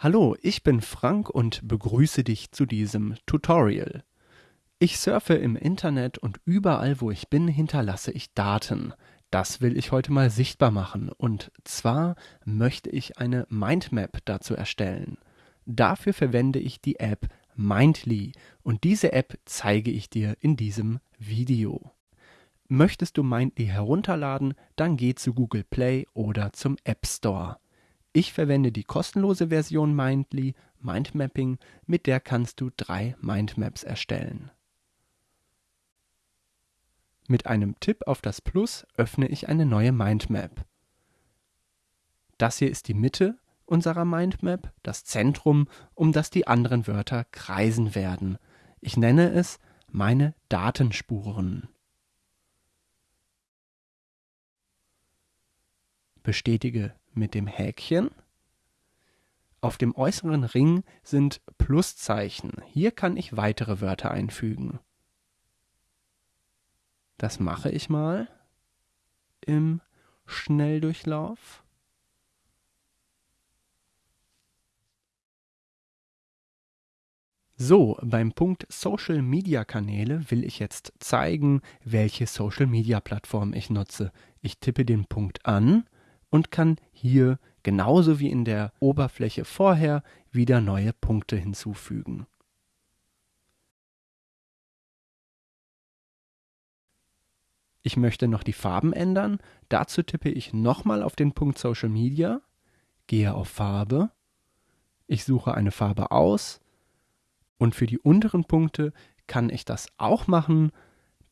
Hallo, ich bin Frank und begrüße dich zu diesem Tutorial. Ich surfe im Internet und überall, wo ich bin, hinterlasse ich Daten. Das will ich heute mal sichtbar machen und zwar möchte ich eine Mindmap dazu erstellen. Dafür verwende ich die App Mindly und diese App zeige ich dir in diesem Video. Möchtest du Mindly herunterladen, dann geh zu Google Play oder zum App Store. Ich verwende die kostenlose Version Mindly, Mindmapping, mit der kannst du drei Mindmaps erstellen. Mit einem Tipp auf das Plus öffne ich eine neue Mindmap. Das hier ist die Mitte unserer Mindmap, das Zentrum, um das die anderen Wörter kreisen werden. Ich nenne es meine Datenspuren. Bestätige mit dem Häkchen. Auf dem äußeren Ring sind Pluszeichen. Hier kann ich weitere Wörter einfügen. Das mache ich mal im Schnelldurchlauf. So, beim Punkt Social Media Kanäle will ich jetzt zeigen, welche Social Media Plattform ich nutze. Ich tippe den Punkt an und kann hier genauso wie in der Oberfläche vorher wieder neue Punkte hinzufügen. Ich möchte noch die Farben ändern. Dazu tippe ich nochmal auf den Punkt Social Media, gehe auf Farbe, ich suche eine Farbe aus und für die unteren Punkte kann ich das auch machen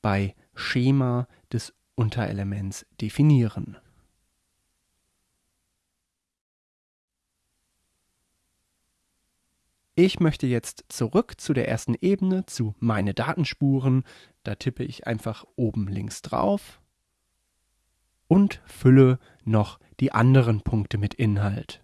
bei Schema des Unterelements definieren. Ich möchte jetzt zurück zu der ersten Ebene, zu meine Datenspuren. Da tippe ich einfach oben links drauf und fülle noch die anderen Punkte mit Inhalt.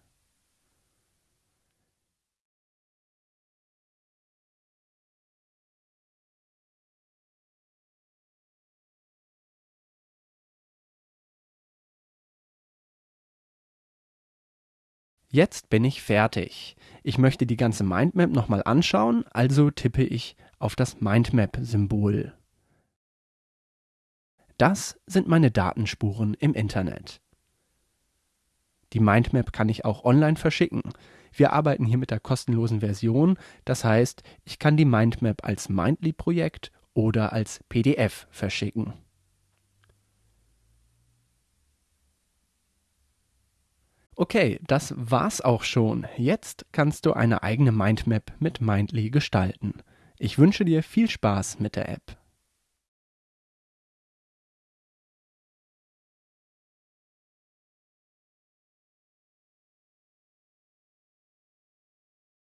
Jetzt bin ich fertig. Ich möchte die ganze Mindmap nochmal anschauen, also tippe ich auf das Mindmap-Symbol. Das sind meine Datenspuren im Internet. Die Mindmap kann ich auch online verschicken. Wir arbeiten hier mit der kostenlosen Version, das heißt, ich kann die Mindmap als Mindly-Projekt oder als PDF verschicken. Okay, das war's auch schon. Jetzt kannst du eine eigene Mindmap mit Mindly gestalten. Ich wünsche dir viel Spaß mit der App.